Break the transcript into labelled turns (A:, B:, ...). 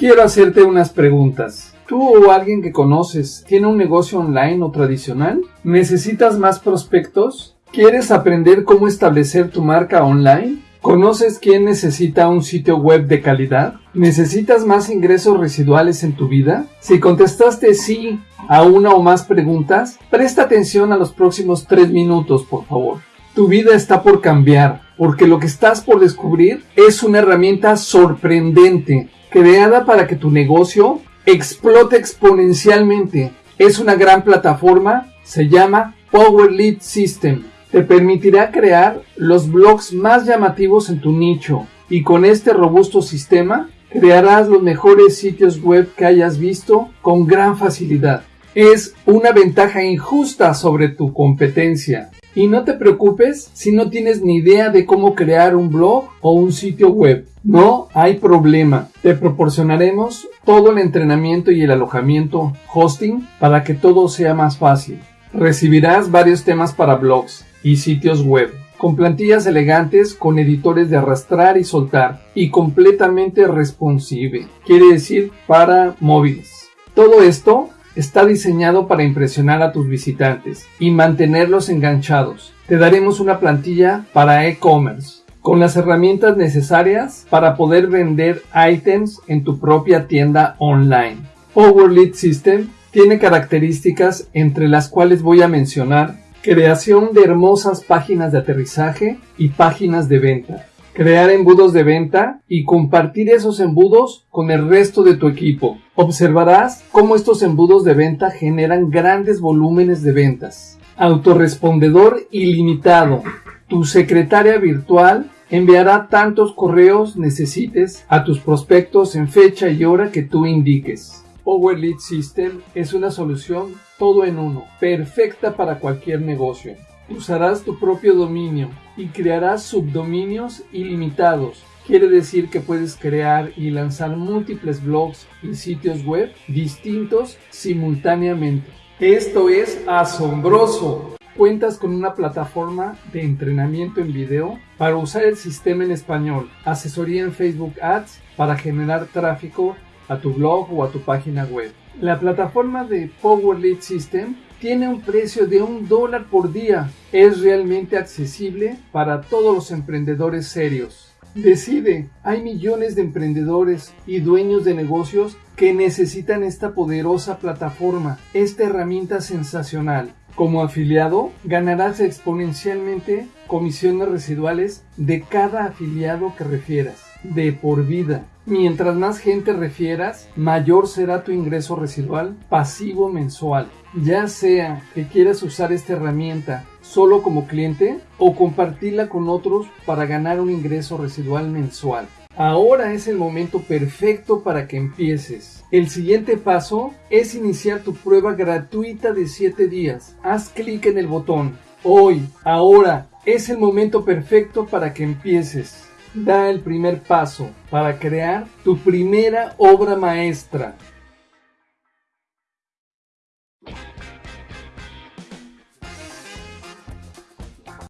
A: Quiero hacerte unas preguntas. ¿Tú o alguien que conoces tiene un negocio online o tradicional? ¿Necesitas más prospectos? ¿Quieres aprender cómo establecer tu marca online? ¿Conoces quién necesita un sitio web de calidad? ¿Necesitas más ingresos residuales en tu vida? Si contestaste sí a una o más preguntas, presta atención a los próximos tres minutos, por favor. Tu vida está por cambiar, porque lo que estás por descubrir es una herramienta sorprendente, creada para que tu negocio explote exponencialmente. Es una gran plataforma, se llama Power Lead System. Te permitirá crear los blogs más llamativos en tu nicho y con este robusto sistema crearás los mejores sitios web que hayas visto con gran facilidad. Es una ventaja injusta sobre tu competencia. Y no te preocupes si no tienes ni idea de cómo crear un blog o un sitio web. No hay problema. Te proporcionaremos todo el entrenamiento y el alojamiento hosting para que todo sea más fácil. Recibirás varios temas para blogs y sitios web, con plantillas elegantes con editores de arrastrar y soltar y completamente responsive, quiere decir para móviles. Todo esto está diseñado para impresionar a tus visitantes y mantenerlos enganchados. Te daremos una plantilla para e-commerce con las herramientas necesarias para poder vender items en tu propia tienda online. Power Lead System tiene características entre las cuales voy a mencionar creación de hermosas páginas de aterrizaje y páginas de venta, crear embudos de venta y compartir esos embudos con el resto de tu equipo. Observarás cómo estos embudos de venta generan grandes volúmenes de ventas. Autorespondedor ilimitado. Tu secretaria virtual enviará tantos correos necesites a tus prospectos en fecha y hora que tú indiques. Power System es una solución todo en uno, perfecta para cualquier negocio. Usarás tu propio dominio y crearás subdominios ilimitados. Quiere decir que puedes crear y lanzar múltiples blogs y sitios web distintos simultáneamente. Esto es asombroso. Cuentas con una plataforma de entrenamiento en video para usar el sistema en español, asesoría en Facebook Ads para generar tráfico a tu blog o a tu página web. La plataforma de Power Lead System tiene un precio de un dólar por día. Es realmente accesible para todos los emprendedores serios. Decide, hay millones de emprendedores y dueños de negocios que necesitan esta poderosa plataforma, esta herramienta sensacional. Como afiliado, ganarás exponencialmente comisiones residuales de cada afiliado que refieras, de por vida. Mientras más gente refieras, mayor será tu ingreso residual pasivo mensual. Ya sea que quieras usar esta herramienta solo como cliente o compartirla con otros para ganar un ingreso residual mensual. Ahora es el momento perfecto para que empieces. El siguiente paso es iniciar tu prueba gratuita de 7 días. Haz clic en el botón. Hoy, ahora, es el momento perfecto para que empieces. Da el primer paso para crear tu primera obra maestra.